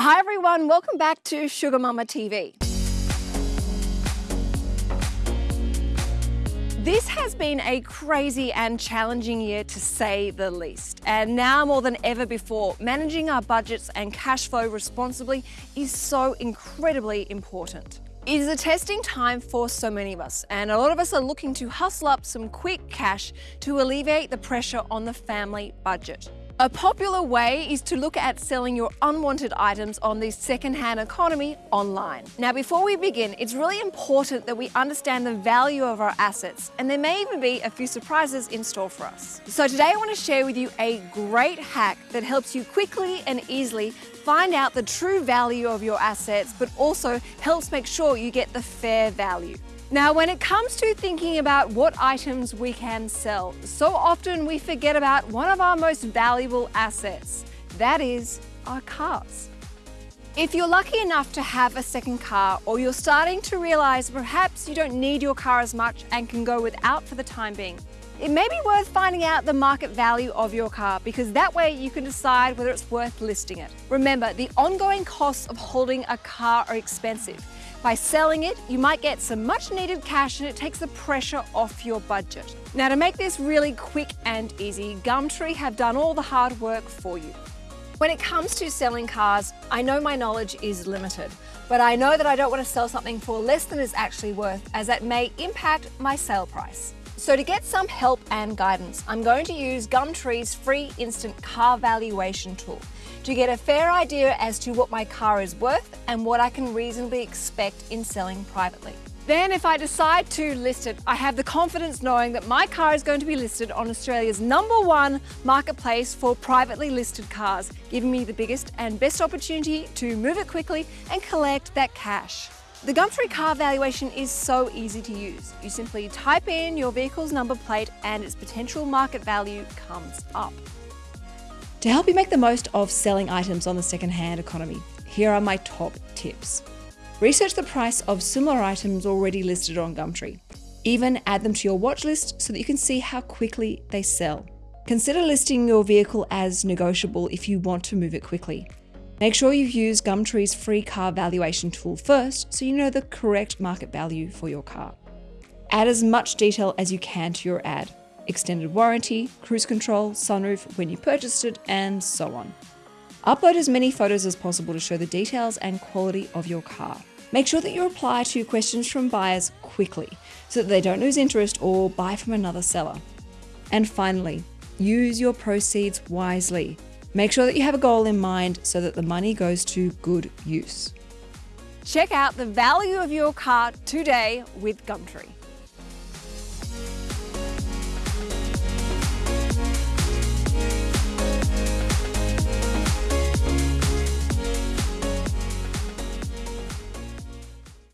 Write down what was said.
Hi everyone, welcome back to Sugar Mama TV. This has been a crazy and challenging year to say the least. And now more than ever before, managing our budgets and cash flow responsibly is so incredibly important. It is a testing time for so many of us, and a lot of us are looking to hustle up some quick cash to alleviate the pressure on the family budget. A popular way is to look at selling your unwanted items on the second-hand economy online. Now, before we begin, it's really important that we understand the value of our assets, and there may even be a few surprises in store for us. So today I want to share with you a great hack that helps you quickly and easily find out the true value of your assets, but also helps make sure you get the fair value. Now, when it comes to thinking about what items we can sell, so often we forget about one of our most valuable assets, that is our cars. If you're lucky enough to have a second car or you're starting to realize perhaps you don't need your car as much and can go without for the time being, it may be worth finding out the market value of your car because that way you can decide whether it's worth listing it. Remember, the ongoing costs of holding a car are expensive. By selling it, you might get some much needed cash and it takes the pressure off your budget. Now to make this really quick and easy, Gumtree have done all the hard work for you. When it comes to selling cars, I know my knowledge is limited, but I know that I don't want to sell something for less than it's actually worth as that may impact my sale price. So to get some help and guidance, I'm going to use Gumtree's free instant car valuation tool to get a fair idea as to what my car is worth and what I can reasonably expect in selling privately. Then if I decide to list it, I have the confidence knowing that my car is going to be listed on Australia's number one marketplace for privately listed cars, giving me the biggest and best opportunity to move it quickly and collect that cash. The Gumtree car valuation is so easy to use. You simply type in your vehicle's number plate and its potential market value comes up. To help you make the most of selling items on the second-hand economy, here are my top tips. Research the price of similar items already listed on Gumtree. Even add them to your watch list so that you can see how quickly they sell. Consider listing your vehicle as negotiable if you want to move it quickly. Make sure you use Gumtree's free car valuation tool first so you know the correct market value for your car. Add as much detail as you can to your ad. Extended warranty, cruise control, sunroof, when you purchased it, and so on. Upload as many photos as possible to show the details and quality of your car. Make sure that you reply to questions from buyers quickly so that they don't lose interest or buy from another seller. And finally, use your proceeds wisely. Make sure that you have a goal in mind so that the money goes to good use. Check out the value of your car today with Gumtree.